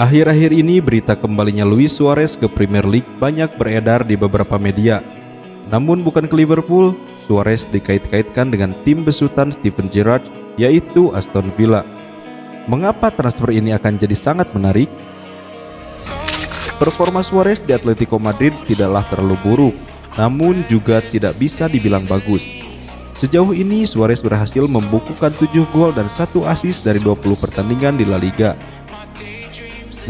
Akhir-akhir ini berita kembalinya Luis Suarez ke Premier League banyak beredar di beberapa media. Namun bukan ke Liverpool, Suarez dikait-kaitkan dengan tim besutan Steven Gerrard yaitu Aston Villa. Mengapa transfer ini akan jadi sangat menarik? Performa Suarez di Atletico Madrid tidaklah terlalu buruk, namun juga tidak bisa dibilang bagus. Sejauh ini Suarez berhasil membukukan 7 gol dan 1 assist dari 20 pertandingan di La Liga.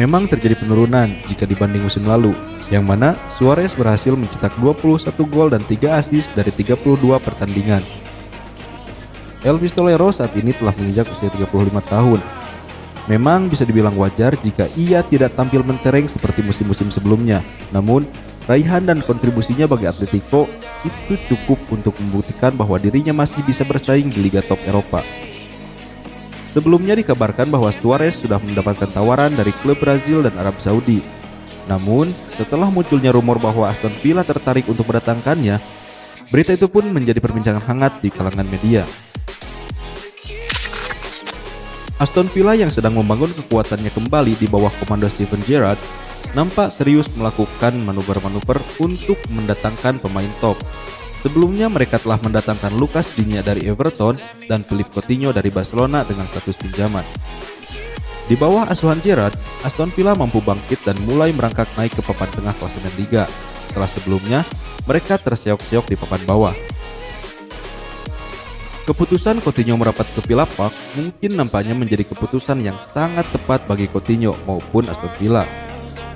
Memang terjadi penurunan jika dibanding musim lalu, yang mana Suarez berhasil mencetak 21 gol dan 3 assist dari 32 pertandingan. El Pistolero saat ini telah menginjak usia 35 tahun. Memang bisa dibilang wajar jika ia tidak tampil mentereng seperti musim-musim sebelumnya. Namun, raihan dan kontribusinya bagi Atletico itu cukup untuk membuktikan bahwa dirinya masih bisa bersaing di Liga Top Eropa. Sebelumnya dikabarkan bahwa Suarez sudah mendapatkan tawaran dari klub Brazil dan Arab Saudi. Namun, setelah munculnya rumor bahwa Aston Villa tertarik untuk mendatangkannya, berita itu pun menjadi perbincangan hangat di kalangan media. Aston Villa yang sedang membangun kekuatannya kembali di bawah komando Steven Gerrard nampak serius melakukan manuver-manuver untuk mendatangkan pemain top Sebelumnya mereka telah mendatangkan Lucas Digne dari Everton dan Philip Coutinho dari Barcelona dengan status pinjaman. Di bawah asuhan Gerrard, Aston Villa mampu bangkit dan mulai merangkak naik ke papan tengah klasemen Liga. Setelah sebelumnya, mereka terseok-seok di papan bawah. Keputusan Coutinho merapat ke Villa Park mungkin nampaknya menjadi keputusan yang sangat tepat bagi Coutinho maupun Aston Villa.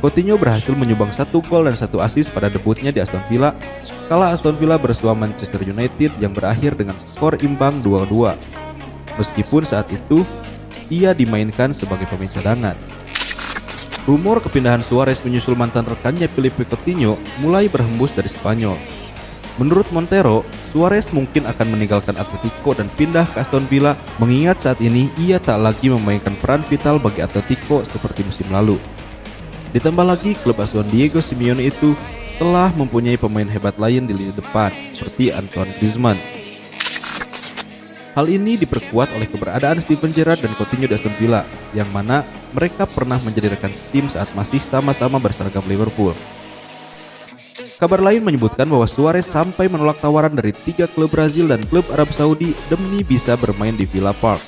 Coutinho berhasil menyumbang satu gol dan satu assist pada debutnya di Aston Villa kala Aston Villa bersua Manchester United yang berakhir dengan skor imbang 2-2. Meskipun saat itu ia dimainkan sebagai pemain cadangan. Rumor kepindahan Suarez menyusul mantan rekannya Filipe Coutinho mulai berhembus dari Spanyol. Menurut Montero, Suarez mungkin akan meninggalkan Atletico dan pindah ke Aston Villa mengingat saat ini ia tak lagi memainkan peran vital bagi Atletico seperti musim lalu. Ditambah lagi klub asuhan Diego Simeone itu telah mempunyai pemain hebat lain di lini depan seperti Antoine Griezmann. Hal ini diperkuat oleh keberadaan Steven Gerrard dan Coutinho di Aston Villa, yang mana mereka pernah menjadi rekan tim saat masih sama-sama berseragam Liverpool. Kabar lain menyebutkan bahwa Suarez sampai menolak tawaran dari tiga klub Brazil dan klub Arab Saudi demi bisa bermain di Villa Park.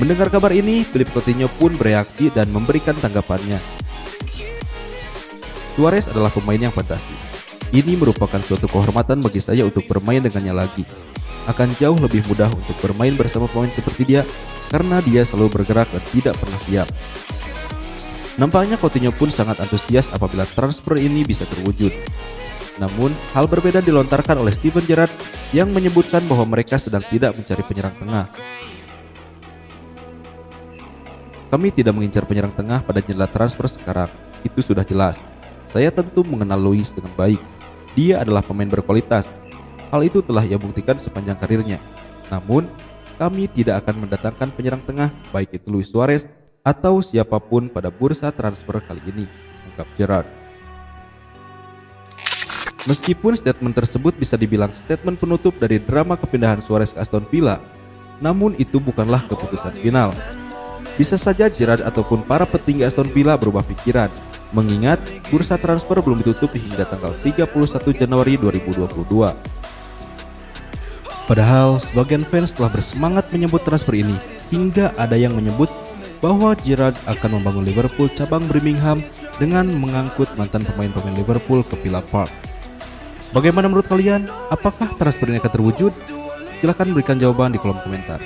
Mendengar kabar ini, Philip Coutinho pun bereaksi dan memberikan tanggapannya. Suarez adalah pemain yang fantastis. Ini merupakan suatu kehormatan bagi saya untuk bermain dengannya lagi. Akan jauh lebih mudah untuk bermain bersama pemain seperti dia karena dia selalu bergerak dan tidak pernah diam. Nampaknya Coutinho pun sangat antusias apabila transfer ini bisa terwujud. Namun, hal berbeda dilontarkan oleh Steven Gerrard yang menyebutkan bahwa mereka sedang tidak mencari penyerang tengah. Kami tidak mengincar penyerang tengah pada jendela transfer sekarang, itu sudah jelas. Saya tentu mengenal Luis dengan baik. Dia adalah pemain berkualitas. Hal itu telah ia buktikan sepanjang karirnya. Namun, kami tidak akan mendatangkan penyerang tengah baik itu Luis Suarez atau siapa pun pada bursa transfer kali ini, ungkap Gerard. Meskipun statement tersebut bisa dibilang statement penutup dari drama kepindahan Suarez ke Aston Villa, namun itu bukanlah keputusan final. Bisa saja Gerard ataupun para petinggi Aston Villa berubah pikiran mengingat bursa transfer belum ditutup hingga tanggal 31 Januari 2022. Padahal sebagian fans telah bersemangat menyebut transfer ini hingga ada yang menyebut bahwa Gerrard akan membangun Liverpool cabang Birmingham dengan mengangkut mantan pemain-pemain Liverpool ke Villa Park. Bagaimana menurut kalian? Apakah transfer ini akan terwujud? Silahkan berikan jawaban di kolom komentar.